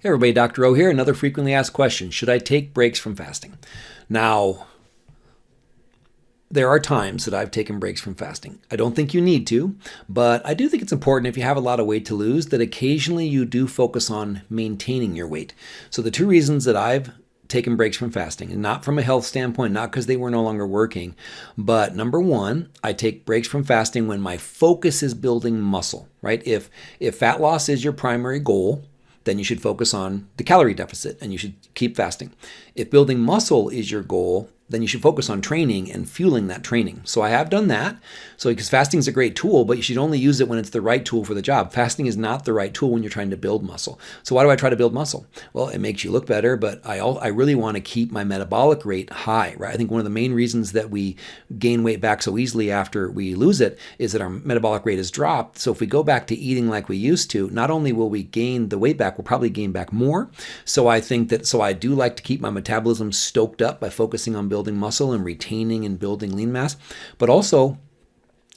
Hey everybody, Dr. O here. Another frequently asked question. Should I take breaks from fasting? Now, there are times that I've taken breaks from fasting. I don't think you need to, but I do think it's important if you have a lot of weight to lose that occasionally you do focus on maintaining your weight. So the two reasons that I've taken breaks from fasting, and not from a health standpoint, not because they were no longer working, but number one, I take breaks from fasting when my focus is building muscle, right? If if fat loss is your primary goal, then you should focus on the calorie deficit and you should keep fasting. If building muscle is your goal, then you should focus on training and fueling that training. So I have done that. So because fasting is a great tool, but you should only use it when it's the right tool for the job. Fasting is not the right tool when you're trying to build muscle. So why do I try to build muscle? Well, it makes you look better, but I all, I really want to keep my metabolic rate high, right? I think one of the main reasons that we gain weight back so easily after we lose it is that our metabolic rate has dropped. So if we go back to eating like we used to, not only will we gain the weight back, we'll probably gain back more. So I think that so I do like to keep my metabolism stoked up by focusing on building building muscle and retaining and building lean mass, but also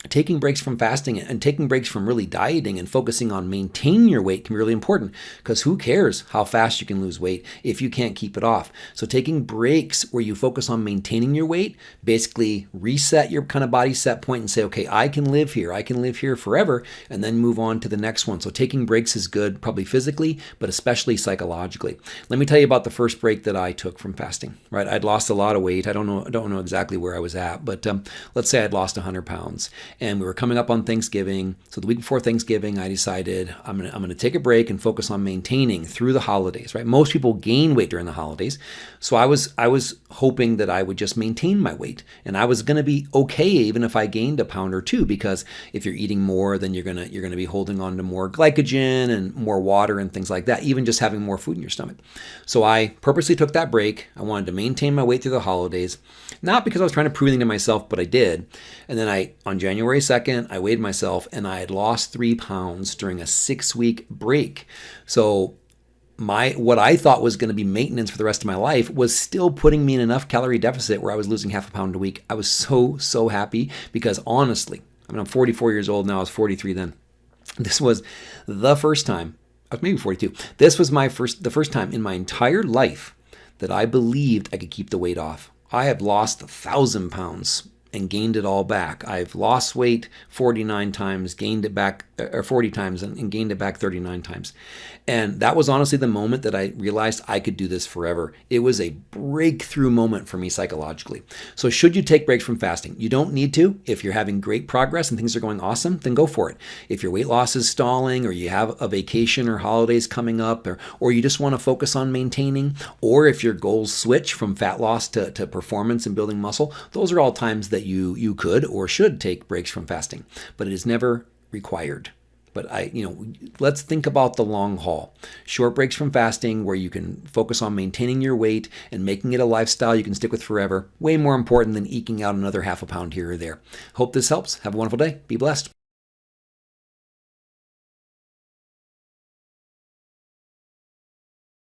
taking breaks from fasting and taking breaks from really dieting and focusing on maintaining your weight can be really important because who cares how fast you can lose weight if you can't keep it off. So taking breaks where you focus on maintaining your weight, basically reset your kind of body set point and say, okay, I can live here. I can live here forever and then move on to the next one. So taking breaks is good, probably physically, but especially psychologically. Let me tell you about the first break that I took from fasting, right? I'd lost a lot of weight. I don't know, I don't know exactly where I was at, but um, let's say I'd lost 100 pounds and we were coming up on Thanksgiving. So the week before Thanksgiving, I decided I'm gonna I'm gonna take a break and focus on maintaining through the holidays. Right, most people gain weight during the holidays, so I was I was hoping that I would just maintain my weight, and I was gonna be okay even if I gained a pound or two because if you're eating more, then you're gonna you're gonna be holding on to more glycogen and more water and things like that. Even just having more food in your stomach. So I purposely took that break. I wanted to maintain my weight through the holidays, not because I was trying to prove anything to myself, but I did. And then I on January January 2nd, I weighed myself and I had lost three pounds during a six week break. So my what I thought was going to be maintenance for the rest of my life was still putting me in enough calorie deficit where I was losing half a pound a week. I was so so happy because honestly, I mean I'm 44 years old now. I was 43 then. This was the first time. I was maybe 42. This was my first the first time in my entire life that I believed I could keep the weight off. I have lost a thousand pounds and gained it all back. I've lost weight 49 times, gained it back, uh, or 40 times, and, gained it back 39 times. And that was honestly the moment that I realized I could do this forever. It was a breakthrough moment for me psychologically. So, should you take breaks from fasting? You don't need to. If you're having great progress and things are going awesome, then go for it. If your weight loss is stalling, or you have a vacation or holidays coming up, or, or you just want to focus on maintaining, or if your goals switch from fat loss to, to performance and building muscle, those are all times that you, you could or should take breaks from fasting. But it is never required. But I, you know, let's think about the long haul. Short breaks from fasting where you can focus on maintaining your weight and making it a lifestyle you can stick with forever. Way more important than eking out another half a pound here or there. Hope this helps. Have a wonderful day. Be blessed.